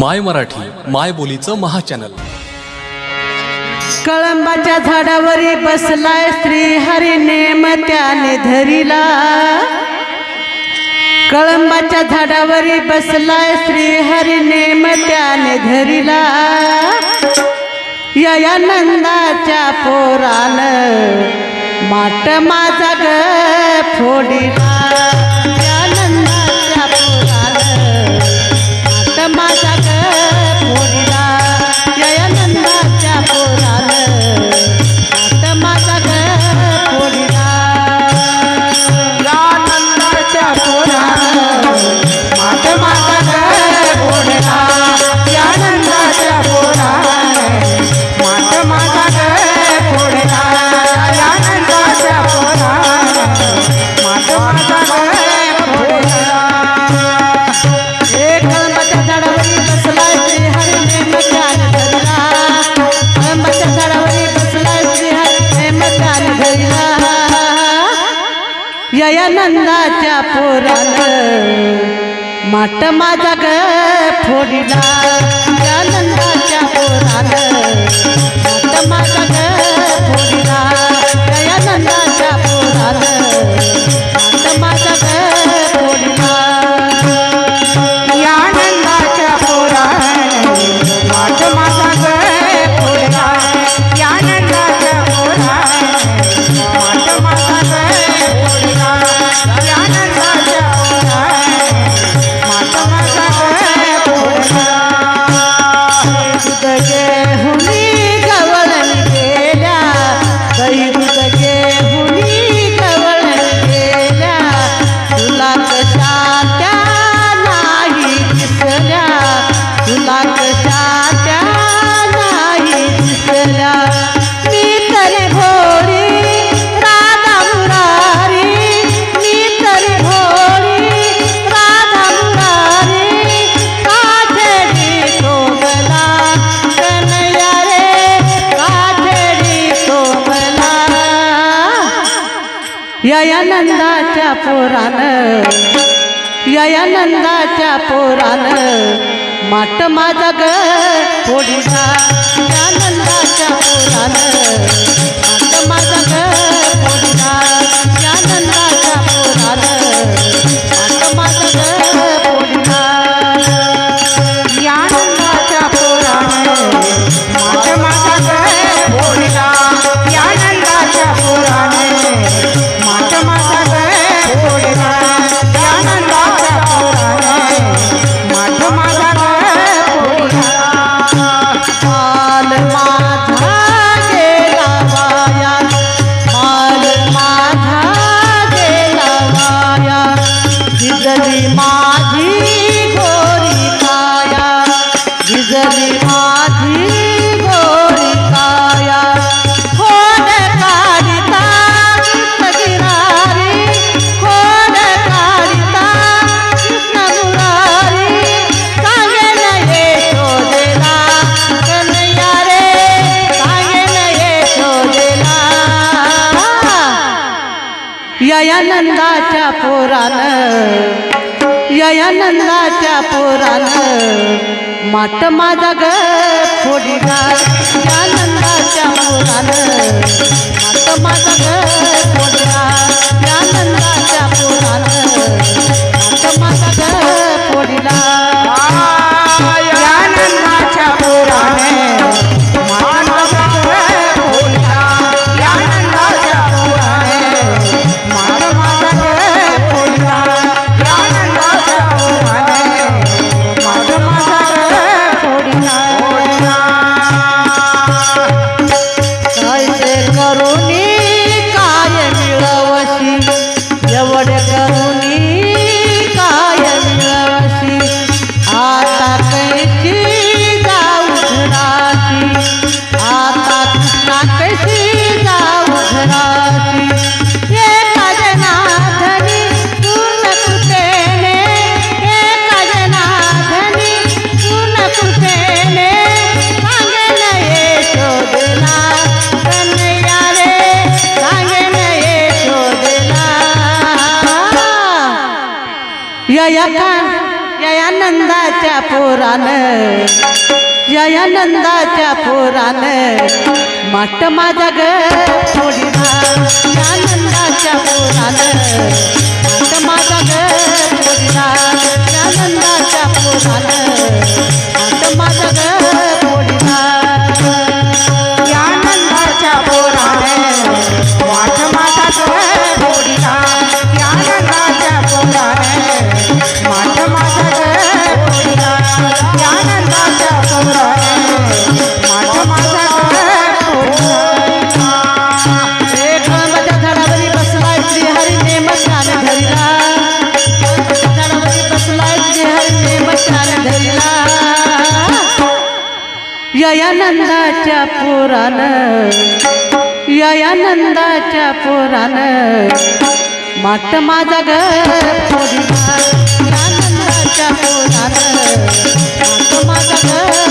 माय मराठी माय बोलीचं महाचॅनल. कळंबाच्या झाडावर बसलाय श्री हरी नेम त्याने धरिला. कळंबाच्या झाडावर बसलाय श्री हरी नेम त्याने धरिला. या नंदाच्या पोरान माट माझा ग फोडिला. माट माझा ग फोडला. नंदाच्या पोरात माट माझा ग ययानंदाच्या ययानंदाच्या पोरानं पोरानं माट माझा ग ओडिसा यानंदाच्या पोरानं माट माझा ग माल मा नंदाच्या पोरानं या नंदाच्या पोरानं माट माझा ग फोडी यानंदाच्या या नंदाच्या पोरानं माट माझा ग या या नंदाच्या पोरान. या पोरान. माट माझा ग थोडीला या नंदाच्या पोरान. माट माझ्या ग पोरान. माट ग ययानंदाच्या पुराण ययानंदाच्या पुराण माट माझा ग फोडिला यानंदाच्या पुराण माट माझा ग